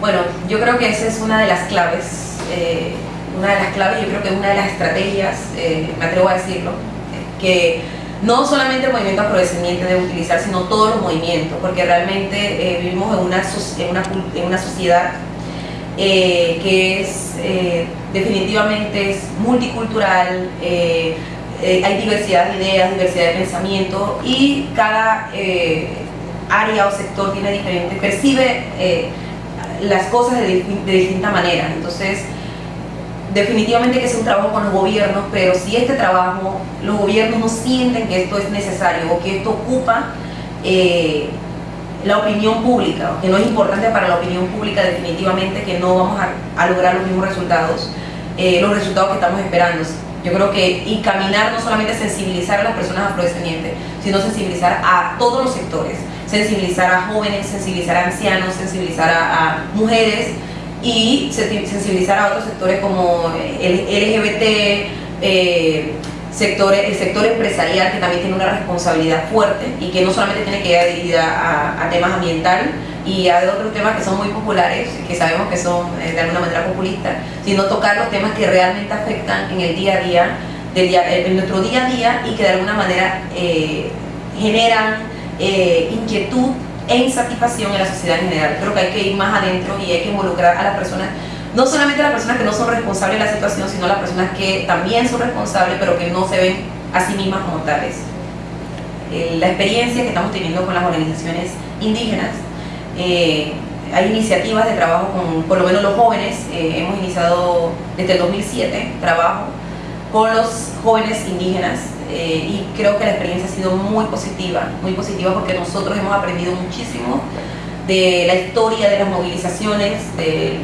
Bueno, yo creo que esa es una de las claves, eh, una de las claves, yo creo que es una de las estrategias, eh, me atrevo a decirlo, que no solamente el movimiento afrodescendiente debe utilizar, sino todos los movimientos, porque realmente eh, vivimos en una, en una, en una sociedad que es definitivamente es multicultural, hay diversidad de ideas, diversidad de pensamiento y cada área o sector tiene diferente, percibe las cosas de, distinta manera. Entonces, definitivamente que es un trabajo con los gobiernos, pero si este trabajo, los gobiernos no sienten que esto es necesario o que esto ocupa eh, la opinión pública, que no es importante para la opinión pública, definitivamente que no vamos a, lograr los mismos resultados, eh, los resultados que estamos esperando. Yo creo que y no solamente sensibilizar a las personas afrodescendientes, sino sensibilizar a todos los sectores sensibilizar a jóvenes, sensibilizar a ancianos, sensibilizar a, mujeres y sensibilizar a otros sectores como el LGBT, eh, el sector empresarial que también tiene una responsabilidad fuerte y que no solamente tiene que ir dirigida a, temas ambientales y a otros temas que son muy populares, que sabemos que son eh, de alguna manera populistas, sino tocar los temas que realmente afectan en el día a día, en nuestro día a día y que de alguna manera eh, generan eh, inquietud e insatisfacción en la sociedad en general. Creo que hay que ir más adentro y hay que involucrar a las personas, no solamente las personas que no son responsables de la situación, sino las personas que también son responsables, pero que no se ven a sí mismas como tales. Eh, la experiencia que estamos teniendo con las organizaciones indígenas, eh, hay iniciativas de trabajo con, por lo menos los jóvenes, hemos iniciado desde el 2007 trabajo con los jóvenes indígenas eh, y creo que la experiencia ha sido muy positiva, muy positiva porque nosotros hemos aprendido muchísimo de la historia de las movilizaciones eh,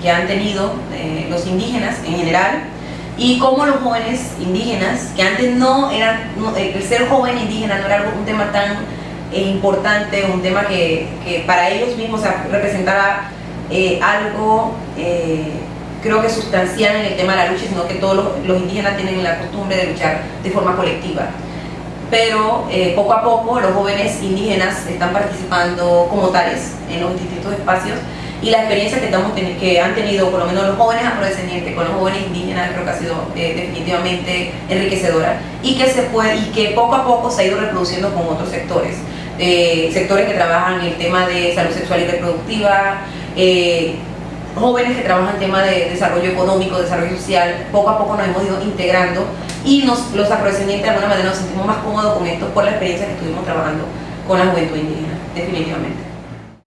que han tenido eh, los indígenas en general y cómo los jóvenes indígenas, que antes no eran, el ser joven indígena no era un tema tan importante, un tema que, que, para ellos mismos representaba algo creo que sustancial en el tema de la lucha, sino que todos los, indígenas tienen la costumbre de luchar de forma colectiva. Pero eh, poco a poco los jóvenes indígenas están participando como tales en los distintos espacios y la experiencia que, estamos que han tenido por lo menos los jóvenes afrodescendientes con los jóvenes indígenas creo que ha sido eh, definitivamente enriquecedora y que, se puede, y que poco a poco se ha ido reproduciendo con otros sectores. Eh, sectores que trabajan el tema de salud sexual y reproductiva, jóvenes que trabajan en tema de desarrollo económico, desarrollo social, poco a poco nos hemos ido integrando y nos, los afrodescendientes de alguna manera nos sentimos más cómodos con esto por la experiencia que estuvimos trabajando con la juventud indígena, definitivamente.